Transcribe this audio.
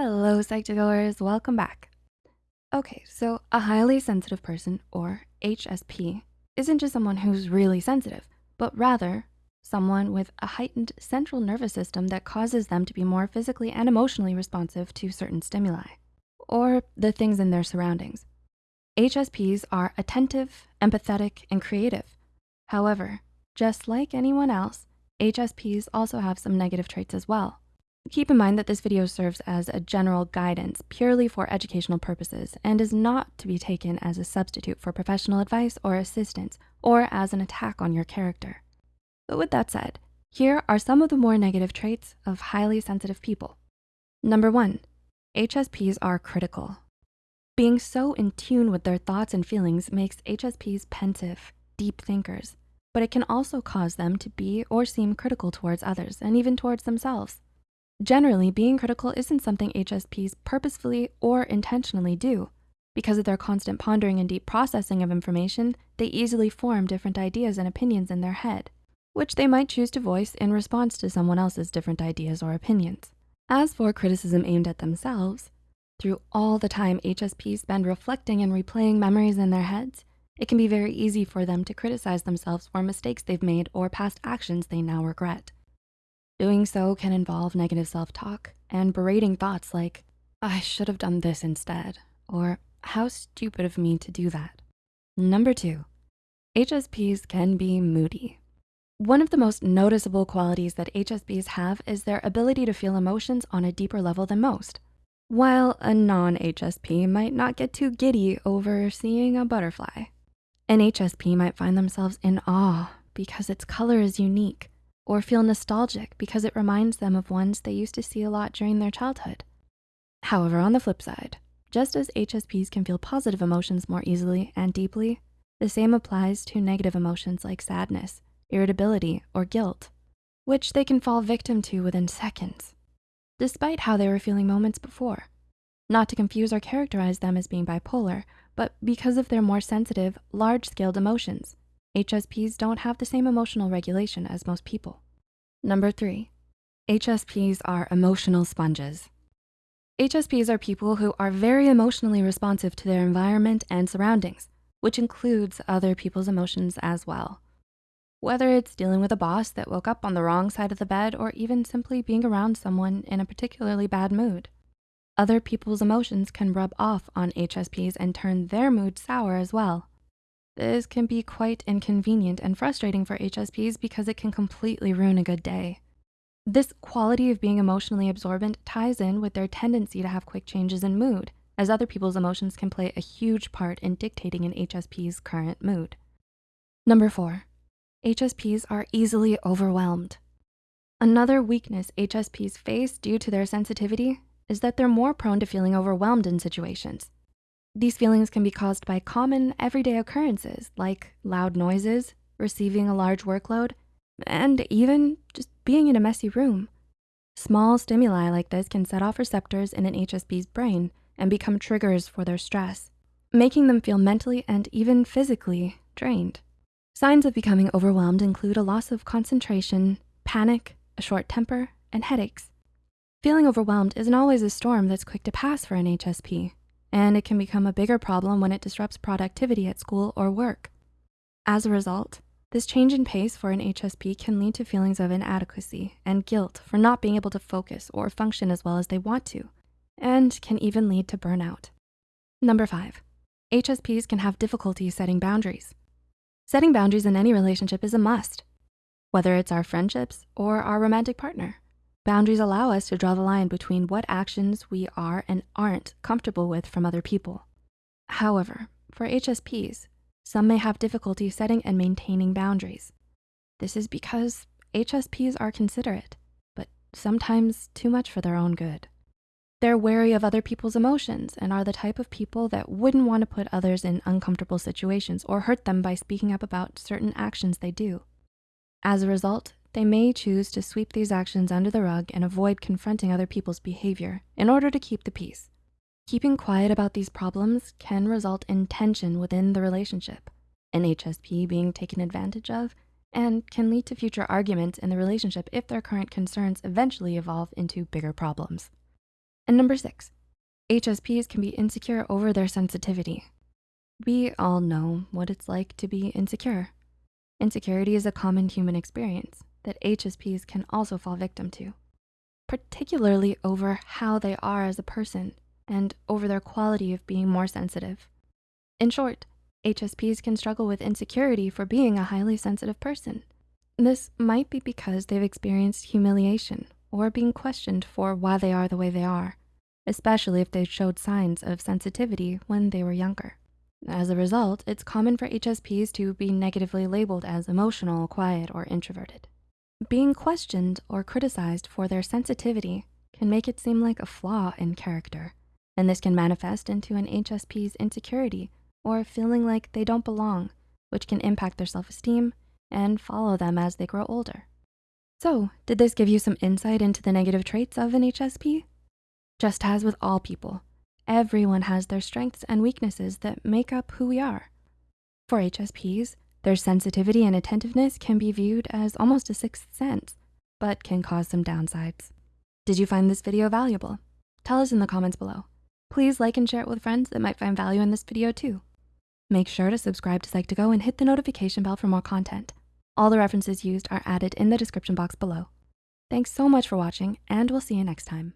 Hello, Psych2Goers, welcome back. Okay, so a highly sensitive person, or HSP, isn't just someone who's really sensitive, but rather someone with a heightened central nervous system that causes them to be more physically and emotionally responsive to certain stimuli, or the things in their surroundings. HSPs are attentive, empathetic, and creative. However, just like anyone else, HSPs also have some negative traits as well. Keep in mind that this video serves as a general guidance purely for educational purposes and is not to be taken as a substitute for professional advice or assistance or as an attack on your character. But with that said, here are some of the more negative traits of highly sensitive people. Number one, HSPs are critical. Being so in tune with their thoughts and feelings makes HSPs pensive, deep thinkers, but it can also cause them to be or seem critical towards others and even towards themselves. Generally, being critical isn't something HSPs purposefully or intentionally do. Because of their constant pondering and deep processing of information, they easily form different ideas and opinions in their head, which they might choose to voice in response to someone else's different ideas or opinions. As for criticism aimed at themselves, through all the time HSPs spend reflecting and replaying memories in their heads, it can be very easy for them to criticize themselves for mistakes they've made or past actions they now regret. Doing so can involve negative self-talk and berating thoughts like, I should have done this instead, or how stupid of me to do that. Number two, HSPs can be moody. One of the most noticeable qualities that HSPs have is their ability to feel emotions on a deeper level than most. While a non-HSP might not get too giddy over seeing a butterfly, an HSP might find themselves in awe because its color is unique or feel nostalgic because it reminds them of ones they used to see a lot during their childhood. However, on the flip side, just as HSPs can feel positive emotions more easily and deeply, the same applies to negative emotions like sadness, irritability, or guilt, which they can fall victim to within seconds, despite how they were feeling moments before. Not to confuse or characterize them as being bipolar, but because of their more sensitive, large-scaled emotions, HSPs don't have the same emotional regulation as most people. Number three, HSPs are emotional sponges. HSPs are people who are very emotionally responsive to their environment and surroundings, which includes other people's emotions as well. Whether it's dealing with a boss that woke up on the wrong side of the bed or even simply being around someone in a particularly bad mood. Other people's emotions can rub off on HSPs and turn their mood sour as well. This can be quite inconvenient and frustrating for HSPs because it can completely ruin a good day. This quality of being emotionally absorbent ties in with their tendency to have quick changes in mood, as other people's emotions can play a huge part in dictating an HSP's current mood. Number four, HSPs are easily overwhelmed. Another weakness HSPs face due to their sensitivity is that they're more prone to feeling overwhelmed in situations. These feelings can be caused by common everyday occurrences like loud noises, receiving a large workload, and even just being in a messy room. Small stimuli like this can set off receptors in an HSP's brain and become triggers for their stress, making them feel mentally and even physically drained. Signs of becoming overwhelmed include a loss of concentration, panic, a short temper, and headaches. Feeling overwhelmed isn't always a storm that's quick to pass for an HSP and it can become a bigger problem when it disrupts productivity at school or work. As a result, this change in pace for an HSP can lead to feelings of inadequacy and guilt for not being able to focus or function as well as they want to, and can even lead to burnout. Number five, HSPs can have difficulty setting boundaries. Setting boundaries in any relationship is a must, whether it's our friendships or our romantic partner. Boundaries allow us to draw the line between what actions we are and aren't comfortable with from other people. However, for HSPs, some may have difficulty setting and maintaining boundaries. This is because HSPs are considerate, but sometimes too much for their own good. They're wary of other people's emotions and are the type of people that wouldn't wanna put others in uncomfortable situations or hurt them by speaking up about certain actions they do. As a result, they may choose to sweep these actions under the rug and avoid confronting other people's behavior in order to keep the peace. Keeping quiet about these problems can result in tension within the relationship, an HSP being taken advantage of, and can lead to future arguments in the relationship if their current concerns eventually evolve into bigger problems. And number six, HSPs can be insecure over their sensitivity. We all know what it's like to be insecure. Insecurity is a common human experience that HSPs can also fall victim to, particularly over how they are as a person and over their quality of being more sensitive. In short, HSPs can struggle with insecurity for being a highly sensitive person. This might be because they've experienced humiliation or being questioned for why they are the way they are, especially if they showed signs of sensitivity when they were younger. As a result, it's common for HSPs to be negatively labeled as emotional, quiet, or introverted. Being questioned or criticized for their sensitivity can make it seem like a flaw in character, and this can manifest into an HSP's insecurity or feeling like they don't belong, which can impact their self-esteem and follow them as they grow older. So did this give you some insight into the negative traits of an HSP? Just as with all people, everyone has their strengths and weaknesses that make up who we are. For HSPs, their sensitivity and attentiveness can be viewed as almost a sixth sense, but can cause some downsides. Did you find this video valuable? Tell us in the comments below. Please like and share it with friends that might find value in this video too. Make sure to subscribe to Psych2Go and hit the notification bell for more content. All the references used are added in the description box below. Thanks so much for watching and we'll see you next time.